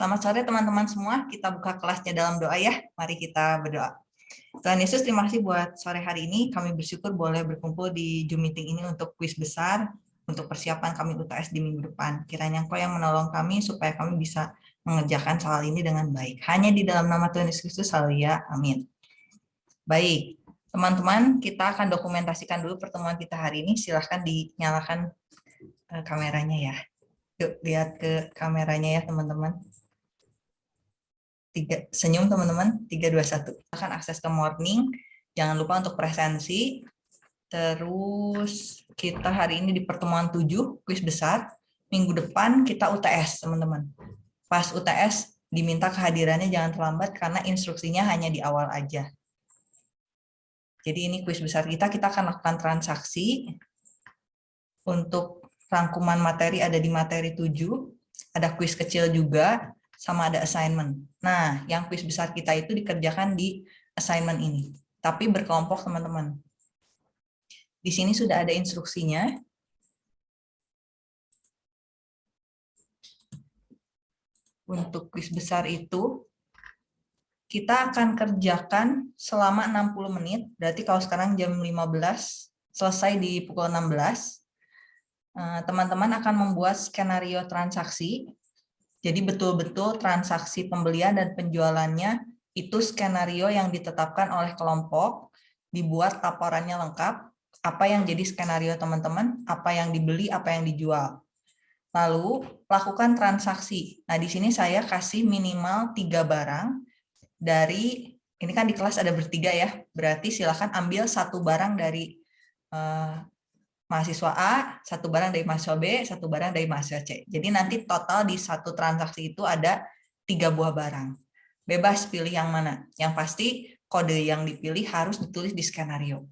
Selamat sore teman-teman semua. Kita buka kelasnya dalam doa ya. Mari kita berdoa. Tuhan Yesus, terima kasih buat sore hari ini. Kami bersyukur boleh berkumpul di Zoom meeting ini untuk kuis besar, untuk persiapan kami UTS di minggu depan. Kiranya Engkau yang menolong kami supaya kami bisa mengerjakan soal ini dengan baik. Hanya di dalam nama Tuhan Yesus Kristus, ya. Amin. Baik, teman-teman, kita akan dokumentasikan dulu pertemuan kita hari ini. Silahkan dinyalakan eh, kameranya ya. Yuk, lihat ke kameranya ya, teman-teman tiga senyum teman-teman. Tiga dua satu. Akan akses ke morning. Jangan lupa untuk presensi. Terus kita hari ini di pertemuan tujuh kuis besar. Minggu depan kita UTS teman-teman. Pas UTS diminta kehadirannya jangan terlambat karena instruksinya hanya di awal aja. Jadi ini kuis besar kita. Kita akan lakukan transaksi. Untuk rangkuman materi ada di materi tujuh. Ada kuis kecil juga sama ada assignment. Nah, yang kuis besar kita itu dikerjakan di assignment ini. Tapi berkelompok teman-teman. Di sini sudah ada instruksinya. Untuk kuis besar itu, kita akan kerjakan selama 60 menit. Berarti kalau sekarang jam 15, selesai di pukul 16. Eh, teman-teman akan membuat skenario transaksi jadi betul-betul transaksi pembelian dan penjualannya itu skenario yang ditetapkan oleh kelompok, dibuat laporannya lengkap, apa yang jadi skenario teman-teman, apa yang dibeli, apa yang dijual. Lalu lakukan transaksi. Nah di sini saya kasih minimal tiga barang dari ini kan di kelas ada bertiga ya, berarti silakan ambil satu barang dari eh, mahasiswa A, satu barang dari mahasiswa B, satu barang dari mahasiswa C. Jadi nanti total di satu transaksi itu ada tiga buah barang. Bebas pilih yang mana. Yang pasti kode yang dipilih harus ditulis di skenario.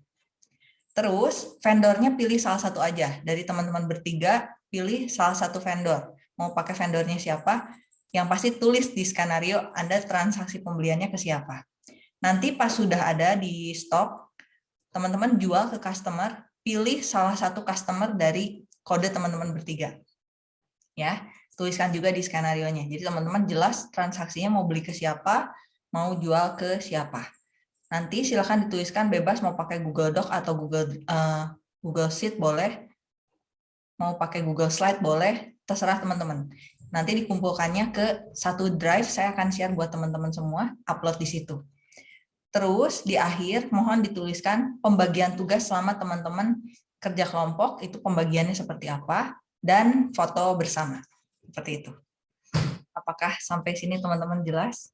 Terus vendornya pilih salah satu aja. Dari teman-teman bertiga, pilih salah satu vendor. Mau pakai vendornya siapa? Yang pasti tulis di skenario Anda transaksi pembeliannya ke siapa. Nanti pas sudah ada di stok, teman-teman jual ke customer, pilih salah satu customer dari kode teman-teman bertiga. Ya, tuliskan juga di skenario-nya. Jadi teman-teman jelas transaksinya mau beli ke siapa, mau jual ke siapa. Nanti silahkan dituliskan bebas mau pakai Google Doc atau Google uh, Google Sheet boleh, mau pakai Google Slide boleh, terserah teman-teman. Nanti dikumpulkannya ke satu drive, saya akan share buat teman-teman semua, upload di situ. Terus di akhir mohon dituliskan pembagian tugas selama teman-teman kerja kelompok itu pembagiannya seperti apa dan foto bersama. Seperti itu. Apakah sampai sini teman-teman jelas?